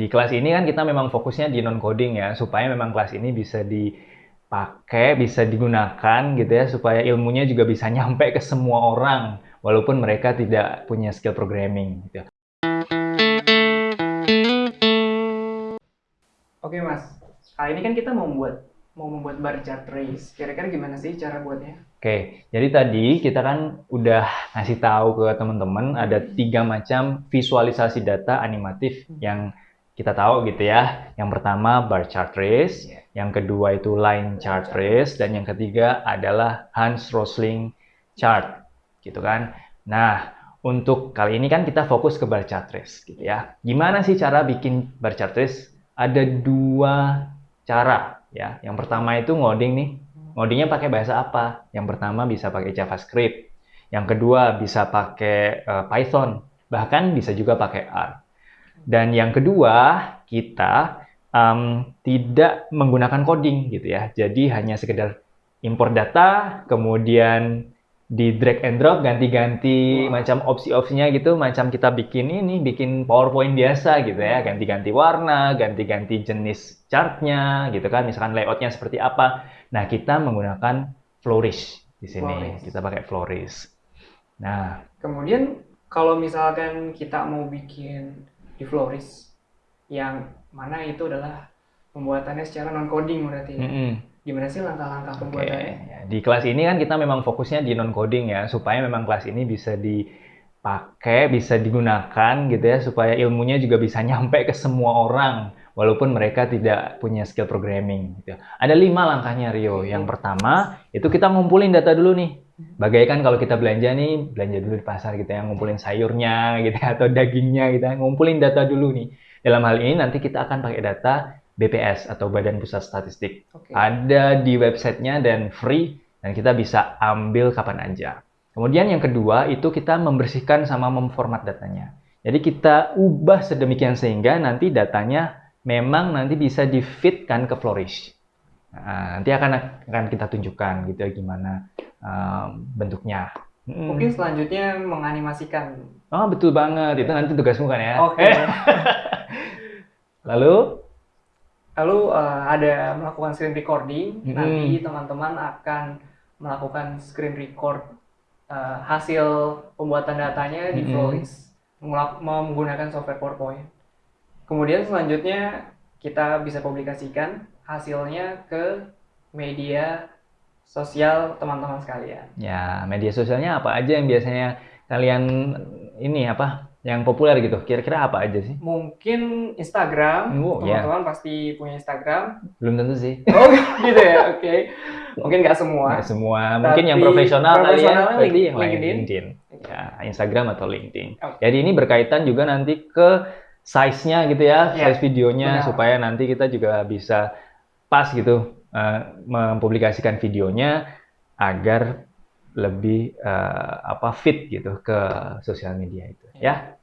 di kelas ini kan kita memang fokusnya di non-coding ya, supaya memang kelas ini bisa dipakai, bisa digunakan gitu ya, supaya ilmunya juga bisa nyampe ke semua orang, walaupun mereka tidak punya skill programming gitu. Oke mas, kali ini kan kita mau membuat mau membuat bar chart trace. Kira-kira gimana sih cara buatnya? Oke, jadi tadi kita kan udah ngasih tahu ke teman-teman ada tiga macam visualisasi data animatif yang kita tahu gitu ya. Yang pertama bar chart trace, Yeah. yang kedua itu line chart trace, dan yang ketiga adalah Hans Rosling chart, gitu kan. Nah, untuk kali ini kan kita fokus ke bar chart trace, gitu ya. Gimana sih cara bikin bar chart trace? Ada dua cara ya. Yang pertama itu ngoding nih. Ngodingnya pakai bahasa apa? Yang pertama bisa pakai JavaScript. Yang kedua bisa pakai eh, Python. Bahkan bisa juga pakai R. Dan yang kedua, kita em, tidak menggunakan coding gitu ya. Jadi hanya sekedar import data, kemudian di drag and drop, ganti-ganti Wah. macam opsi-opsinya gitu, macam kita bikin ini, bikin PowerPoint biasa gitu ya, ganti-ganti warna, ganti-ganti jenis chartnya gitu kan, misalkan layoutnya seperti apa. Nah, kita menggunakan Flourish di sini, Flourish. kita pakai Flourish. Nah, Kemudian kalau misalkan kita mau bikin di Floris, yang mana itu adalah pembuatannya secara non coding berarti. ya. mm-mm. Gimana sih langkah-langkah pembuatannya? ya. di kelas ini kan kita memang fokusnya di non coding ya, supaya memang kelas ini bisa dipakai, bisa digunakan gitu ya, supaya ilmunya juga bisa nyampe ke semua orang, walaupun mereka tidak punya skill programming. Gitu. Ada lima langkahnya Rio. Yang pertama itu kita ngumpulin data dulu nih. Bagaikan kalau kita belanja nih, belanja dulu di pasar gitu ya, ngumpulin sayurnya gitu ya, atau dagingnya gitu ya, ngumpulin data dulu nih. Dalam hal ini nanti kita akan pakai data BPS atau Badan Pusat Statistik Oke. ada di websitenya dan free dan kita bisa ambil kapan aja. Kemudian yang kedua itu kita membersihkan sama memformat datanya. Jadi kita ubah sedemikian sehingga nanti datanya memang nanti bisa di-fitkan ke Flourish. Nah, nanti akan akan kita tunjukkan gitu ya gimana um, bentuknya. Mm. Mungkin selanjutnya menganimasikan. Oh betul banget itu nanti tugasmu kan ya. Oke. Eh, Lalu Lalu eh, ada melakukan screen recording. Mm-mm. Nanti teman-teman akan melakukan screen record eh, hasil pembuatan datanya di. Floris mengulak- menggunakan software PowerPoint. Kemudian selanjutnya kita bisa publikasikan hasilnya ke media sosial teman-teman sekalian. Ya, media sosialnya apa aja yang biasanya kalian ini apa yang populer gitu? Kira-kira apa aja sih? Mungkin Instagram, Oh, ya. teman-teman pasti punya Instagram. Belum tentu sih. Oh gitu ya, oke. Mungkin nggak semua. Nggak semua. Mungkin yang Tapi profesional kali ya. Berarti yang lain LinkedIn. LinkedIn. Ya, Instagram atau LinkedIn. Oke. Jadi ini berkaitan juga nanti ke size-nya gitu ya, Ya, size videonya benar. supaya nanti kita juga bisa pas gitu eh, mempublikasikan videonya agar lebih eh, apa fit gitu ke sosial media itu ya.